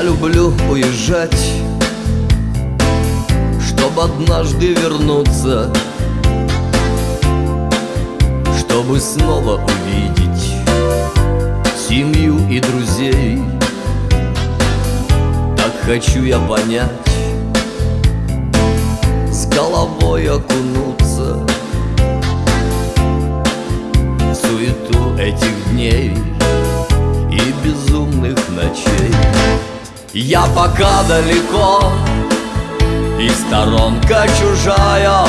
хочу уезжать Чтоб однажды вернуться Чтобы снова увидеть Семью и друзей. Так хочу я понять С головой окунуться В суету этих дней И безумных ночей Я пока далеко И сторонка чужая.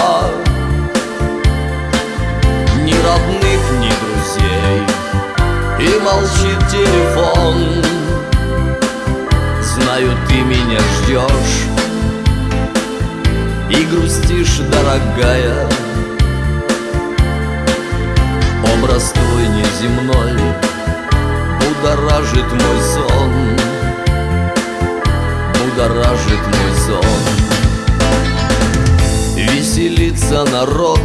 Ни родных, ни друзей И молчит телефон. Знаю, ты меня ждешь И грустишь, дорогая. Образ твой неземной Будоражит мой сон Будоражит мой сон Веселится народ.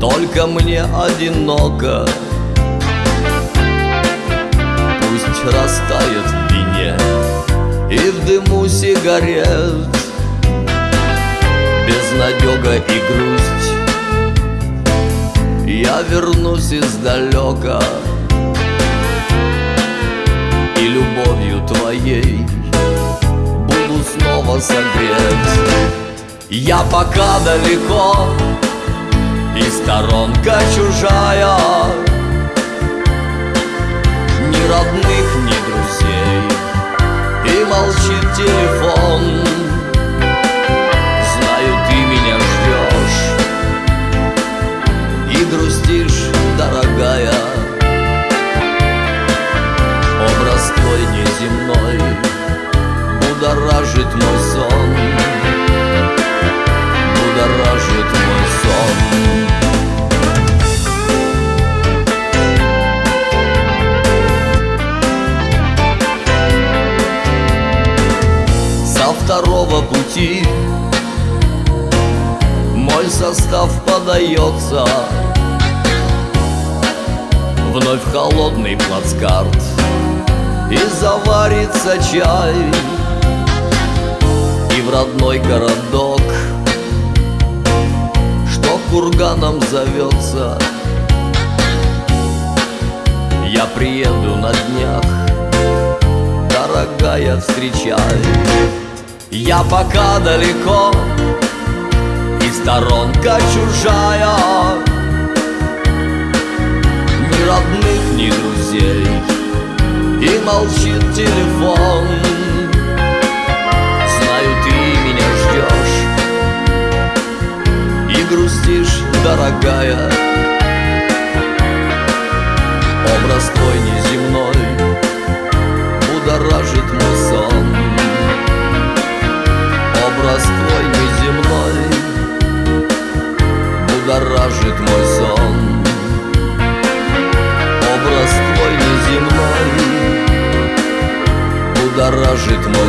Только мне одиноко. Пусть растает в вине И в дыму сигарет. Безнадега и грусть. Я вернусь издалека И любовью твоей Буду снова согрет Я пока далеко И сторонка чужая. Ни родных, ни друзей. И молчит телефон твой неземной Будоражит мой сон. Будоражит мой сон. Со второго пути Мой состав подается. Вновь холодный плацкарт И заварится чай. И в родной городок Что курганом зовется Я приеду на днях Дорогая, встречай. Я пока далеко И сторонка чужая. Ни родных, молчит телефон. Знаю, ты меня ждешь И грустишь, дорогая. Образ твой неземной Будоражит мой сон. Образ твой неземной Будоражит мой сон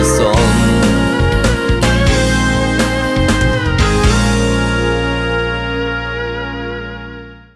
твой